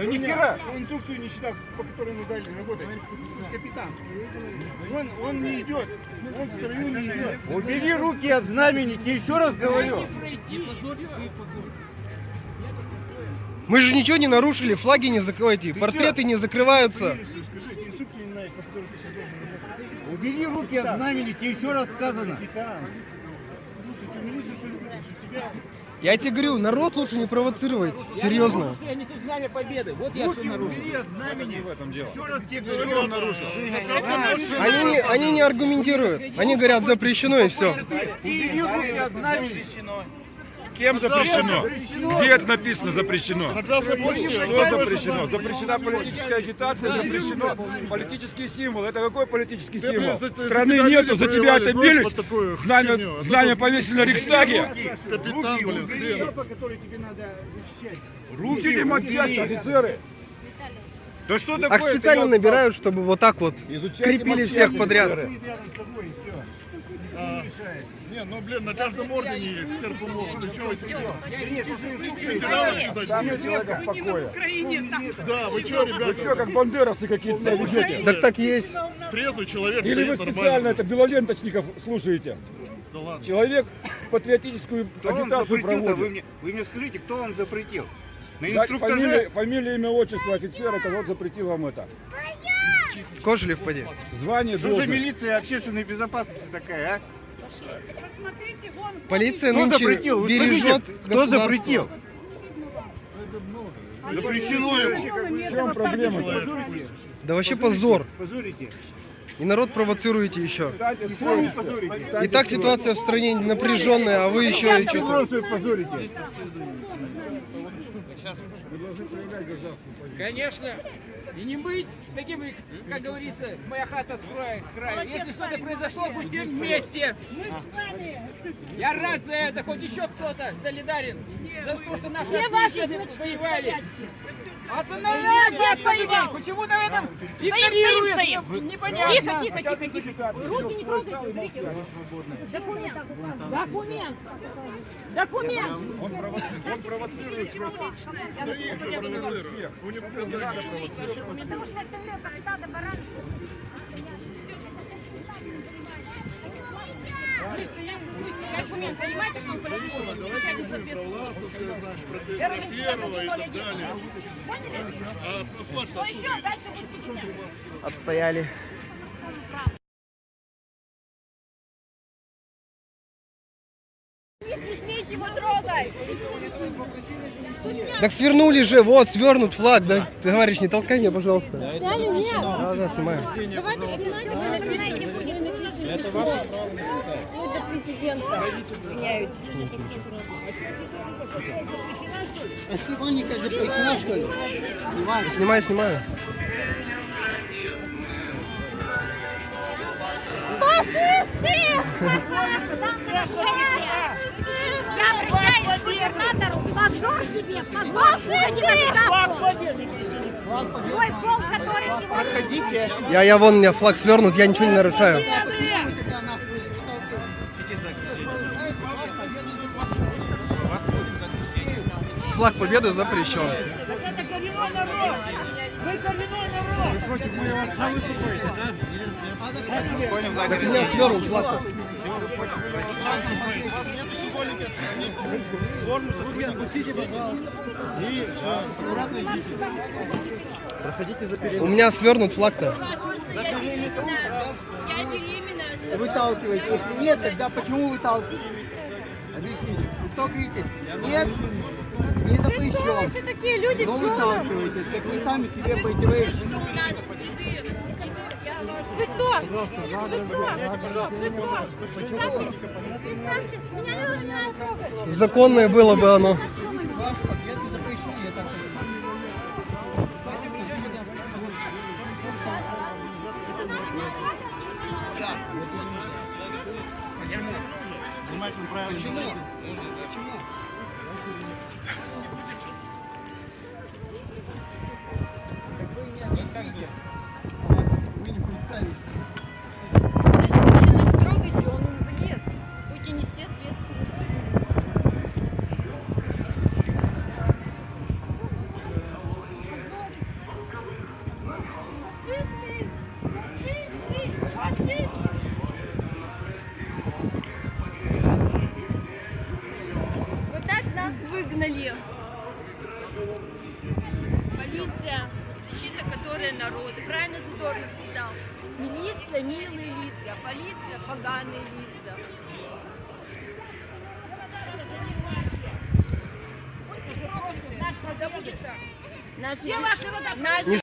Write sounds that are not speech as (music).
Да ни хера. Он инструкцию не читал, по которой ему дали работать. Слушай, капитан, он, он не идет, он в строю не идет. Убери руки от знамени, тебе еще раз говорю. Мы же ничего не нарушили, флаги не закрывайте, портреты не закрываются. Убери руки от знамени, тебе еще раз сказано. Слушай, что ли тебя Я тебе говорю, народ лучше не провоцировать, серьезно. Я несу знамя победы. Вот я что руки нарушил. убери от знамени. в этом дело. Еще раз тебе говорю, он нарушил. Они, не- они не аргументируют, они говорят запрещено и все. Убери руки от знамени. Кем запрещено? Где это написано запрещено? Что запрещено? Запрещена политическая агитация, запрещено политический символ. Это какой политический символ? Страны нету, за тебя отобились. Знамя, знамя повесили на Рейхстаге. Капитан, блин. Руки им от части, офицеры. Да что такое? Так специально набирают, чтобы вот так вот Изучайте крепили всех подряд. А, Не, ну блин, на каждом ордене есть серп мол. Ты чего Там не нет человека в покое. Да, вы что, Вы ребята? что, как бандеровцы какие-то ведете? Так так есть. Трезвый человек Или вы специально это белоленточников слушаете? Да ладно. Человек патриотическую агитацию? Вы проводит. мне, вы мне скажите, кто вам запретил? На Дать инструктаже фамилия, фамилия, имя, отчество офицера, который запретил вам это. Кожелев поди. Звание, что за должность. милиция общественной безопасности такая, а? Полиция Кто нынче запретил? Вы бережет Кто государство. запретил? Запрещено ему. В чем проблема? Да вообще позор. Позорите. И народ провоцируете еще. Позорите. И так ситуация в стране напряженная, а вы еще и что-то... Позорите. Конечно. И не быть таким, как говорится, моя хата с краю. С краю. Если что-то произошло, будьте вместе. Мы с вами. Я рад за это, хоть еще кто-то солидарен. За то, что наши отцы воевали. Остановите Стоим, стоим. Почему-то в этом стоим, игнорируют. стоим. Непонятно. Тихо, тихо, тихо, тихо. Руки не трогайте, руки. Документ. Документ. Документ. Он, прово- он провоцирует просто. У провоцируют. Потому что это врет, как стадо баранов. Документ, понимаете, что он фальшивый? Замечательно соответствует. Про первого и так далее. А флаг Что еще? Дальше будет писать. Отстояли. Его трогать! Так свернули же, вот, свернут флаг, да? Товарищ, не толкай меня, пожалуйста. Сняли? Нет. Да, да, снимаю. Давайте снимайте. Это ваше право написать. До президента. Извиняюсь. Снимаю, снимаю. Фашисты! (laughs) Я обращаюсь к губернатору. Позор тебе, позор! Уходи на отставку. Твой полк, который сегодня... Я, я вон, у меня флаг свернут, я ничего не нарушаю. Флаг победы запрещен. Так у меня свернут флаг. У меня свернут флаг-то. Я беременна. выталкиваете. Если нет, тогда почему выталкиваете? Объясните. Вы кто говорите? Нет, не запрещен. вообще такие люди Но в черном? выталкиваете. Так вы сами себе противоречите. Законное было бы оно. Не. Почему? Почему? Так вы объясните. Вы не представите. Выгнали. Полиция, защита которой народа. Правильно Задорнов сказал. Милиция, милые лица, полиция, поганые лица. Так. Все ваши наши